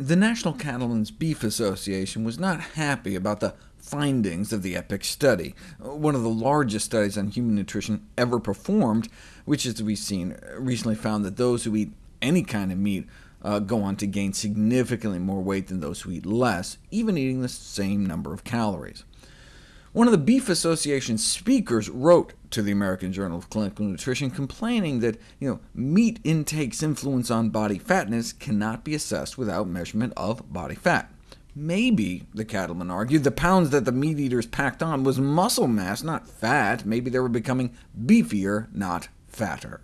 The National Cattlemen's Beef Association was not happy about the findings of the EPIC study, one of the largest studies on human nutrition ever performed, which, as we've seen, recently found that those who eat any kind of meat uh, go on to gain significantly more weight than those who eat less, even eating the same number of calories. One of the Beef Association speakers wrote to the American Journal of Clinical Nutrition complaining that you know, meat intake's influence on body fatness cannot be assessed without measurement of body fat. Maybe, the cattleman argued, the pounds that the meat eaters packed on was muscle mass, not fat. Maybe they were becoming beefier, not fatter.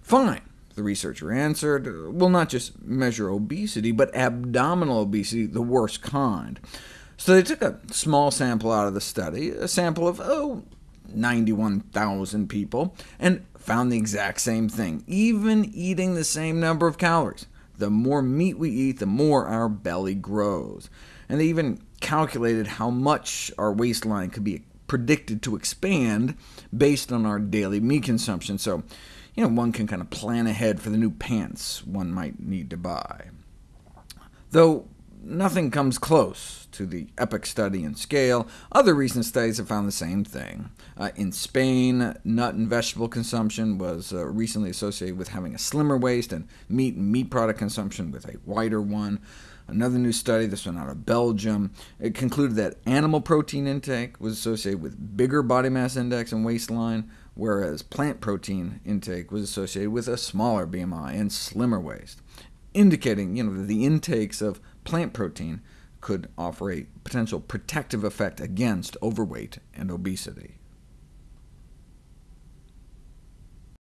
Fine, the researcher answered. We'll not just measure obesity, but abdominal obesity, the worst kind. So they took a small sample out of the study, a sample of, oh, 91,000 people, and found the exact same thing, even eating the same number of calories. The more meat we eat, the more our belly grows. And they even calculated how much our waistline could be predicted to expand based on our daily meat consumption, so you know, one can kind of plan ahead for the new pants one might need to buy. Though nothing comes close to the EPIC study in scale. Other recent studies have found the same thing. Uh, in Spain, nut and vegetable consumption was uh, recently associated with having a slimmer waist, and meat and meat product consumption with a wider one. Another new study, this one out of Belgium, it concluded that animal protein intake was associated with bigger body mass index and waistline, whereas plant protein intake was associated with a smaller BMI and slimmer waist, indicating you know, the intakes of plant protein could offer a potential protective effect against overweight and obesity.